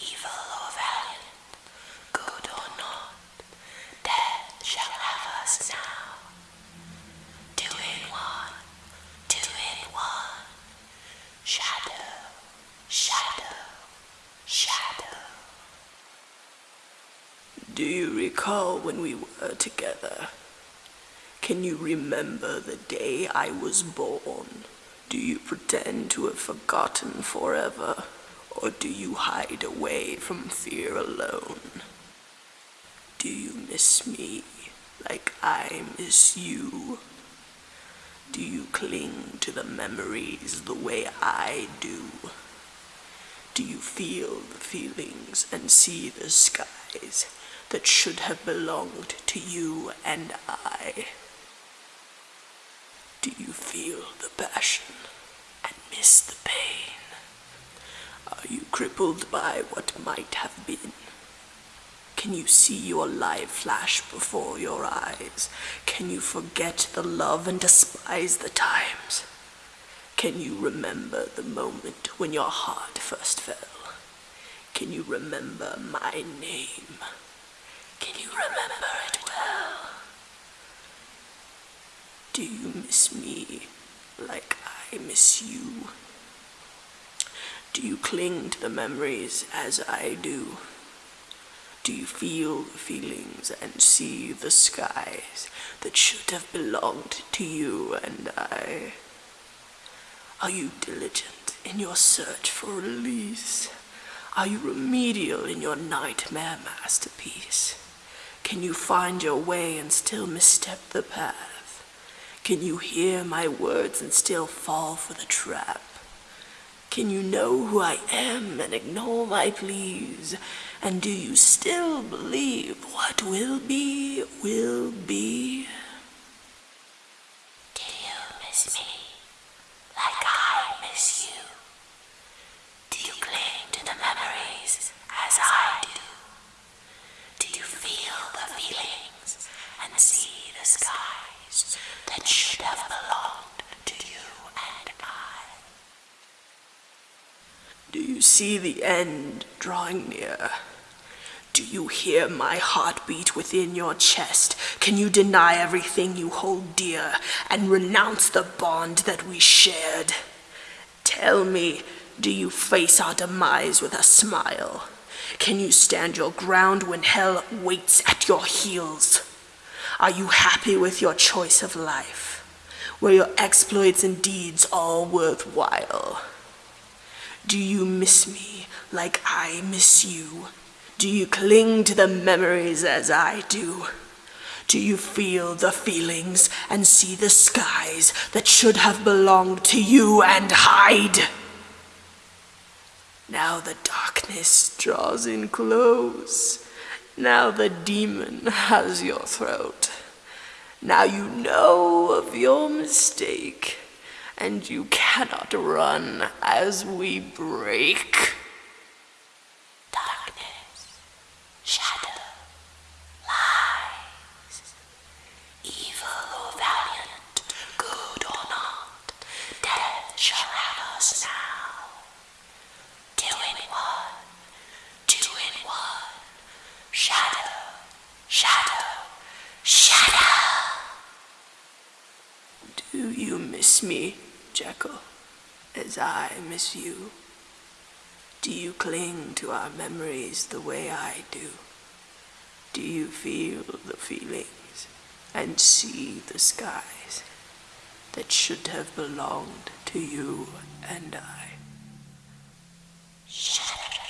Evil or valiant, good or not, death shall have us now. Two in one, two in one. Shadow, shadow, shadow. Do you recall when we were together? Can you remember the day I was born? Do you pretend to have forgotten forever? Or do you hide away from fear alone? Do you miss me like I miss you? Do you cling to the memories the way I do? Do you feel the feelings and see the skies that should have belonged to you and I? Do you feel the passion and miss the crippled by what might have been? Can you see your life flash before your eyes? Can you forget the love and despise the times? Can you remember the moment when your heart first fell? Can you remember my name? Can you remember it well? Do you miss me like I miss you? Do you cling to the memories as I do? Do you feel the feelings and see the skies that should have belonged to you and I? Are you diligent in your search for release? Are you remedial in your nightmare masterpiece? Can you find your way and still misstep the path? Can you hear my words and still fall for the trap? Can you know who I am and ignore my pleas? And do you still believe what will be, will be? Do you miss me like I miss you? Do you cling to the memories as I do? Do you feel the feelings and see the skies that should have belonged to you and I? Do you see the end drawing near? Do you hear my heartbeat within your chest? Can you deny everything you hold dear and renounce the bond that we shared? Tell me, do you face our demise with a smile? Can you stand your ground when hell waits at your heels? Are you happy with your choice of life? Were your exploits and deeds all worthwhile? Do you miss me like I miss you? Do you cling to the memories as I do? Do you feel the feelings and see the skies that should have belonged to you and hide? Now the darkness draws in close. Now the demon has your throat. Now you know of your mistake, and you cannot run as we break. Darkness, shadow, lies. Evil or valiant, good or not, death shall have us now. Two in one, two in one. Shadow, shadow, shadow. Do you miss me, Jekyll, as I miss you? Do you cling to our memories the way I do? Do you feel the feelings and see the skies that should have belonged to you and I? Shadow.